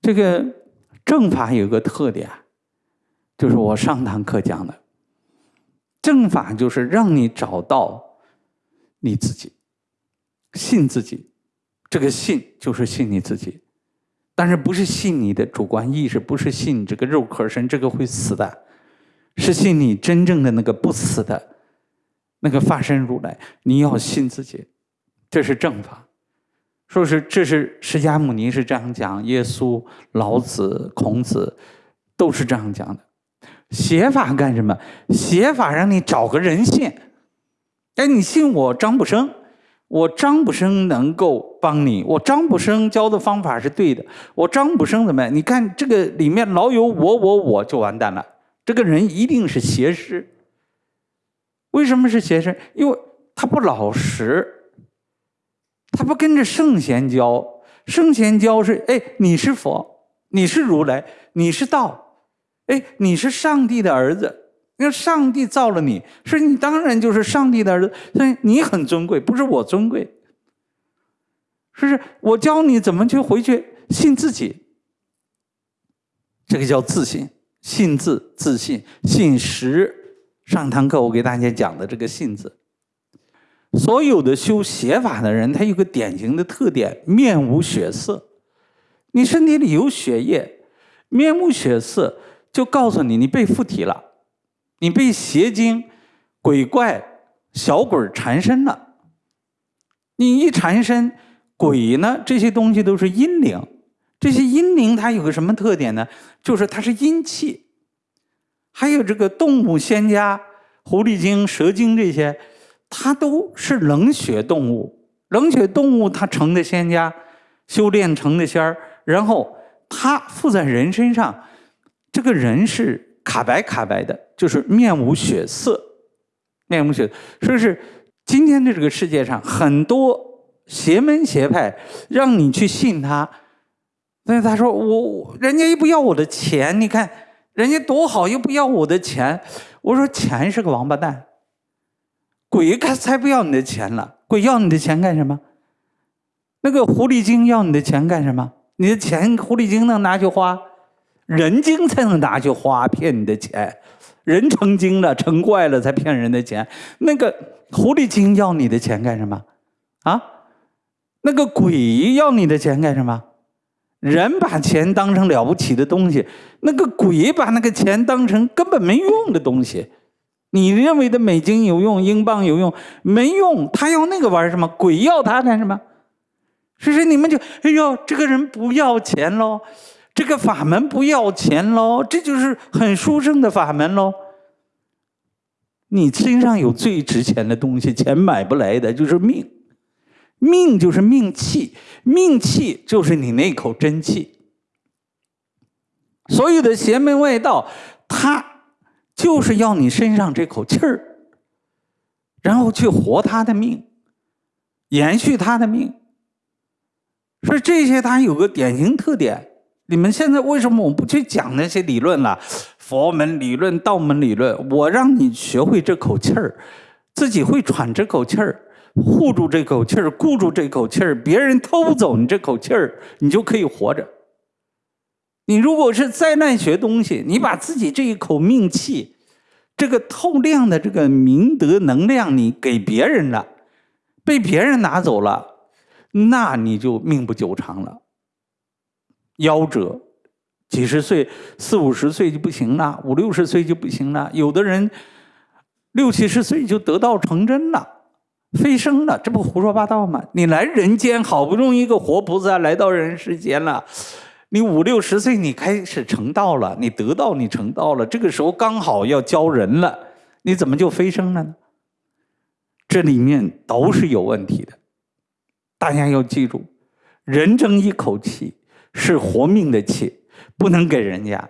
这个正法有个特点，就是我上堂课讲的，正法就是让你找到你自己，信自己。这个信就是信你自己，但是不是信你的主观意识，不是信这个肉壳身，这个会死的，是信你真正的那个不死的那个发身如来。你要信自己，这是正法。说是这是释迦牟尼是这样讲，耶稣、老子、孔子都是这样讲的。写法干什么？写法让你找个人信。哎，你信我张不生，我张不生能够帮你。我张不生教的方法是对的。我张不生怎么样？你看这个里面老有我我我就完蛋了。这个人一定是邪师。为什么是邪师？因为他不老实。他不跟着圣贤教，圣贤教是哎，你是佛，你是如来，你是道，哎，你是上帝的儿子，那上帝造了你，是你当然就是上帝的儿子，所以你很尊贵，不是我尊贵，是不是？我教你怎么去回去信自己，这个叫自信，信自自信，信实。上堂课我给大家讲的这个信字。所有的修邪法的人，他有个典型的特点：面无血色。你身体里有血液，面无血色，就告诉你你被附体了，你被邪精、鬼怪、小鬼缠身了。你一缠身，鬼呢？这些东西都是阴灵。这些阴灵它有个什么特点呢？就是它是阴气。还有这个动物仙家、狐狸精、蛇精这些。它都是冷血动物，冷血动物它成的仙家，修炼成的仙儿，然后它附在人身上，这个人是卡白卡白的，就是面无血色，面无血色。说是今天的这个世界上很多邪门邪派，让你去信他，但是他说我人家又不要我的钱，你看人家多好，又不要我的钱，我说钱是个王八蛋。鬼才才不要你的钱了，鬼要你的钱干什么？那个狐狸精要你的钱干什么？你的钱狐狸精能拿去花，人精才能拿去花骗你的钱，人成精了成怪了才骗人的钱。那个狐狸精要你的钱干什么？啊？那个鬼要你的钱干什么？人把钱当成了不起的东西，那个鬼把那个钱当成根本没用的东西。你认为的美金有用，英镑有用，没用。他要那个玩什么？鬼要他干什么？所以说你们就，哎呦，这个人不要钱喽，这个法门不要钱喽，这就是很殊胜的法门喽。你身上有最值钱的东西，钱买不来的，就是命。命就是命气，命气就是你那口真气。所有的邪门外道，他。就是要你身上这口气儿，然后去活他的命，延续他的命。所以这些它有个典型特点。你们现在为什么我不去讲那些理论了？佛门理论、道门理论，我让你学会这口气儿，自己会喘这口气儿，护住这口气儿，固住这口气儿。别人偷走你这口气儿，你就可以活着。你如果是灾难学东西，你把自己这一口命气，这个透亮的这个明德能量，你给别人了，被别人拿走了，那你就命不久长了。夭折，几十岁、四五十岁就不行了，五六十岁就不行了。有的人六七十岁就得道成真了，飞升了，这不胡说八道吗？你来人间，好不容易一个活菩萨来到人世间了。你五六十岁，你开始成道了，你得道，你成道了，这个时候刚好要教人了，你怎么就飞升了呢？这里面都是有问题的，大家要记住，人争一口气是活命的气，不能给人家。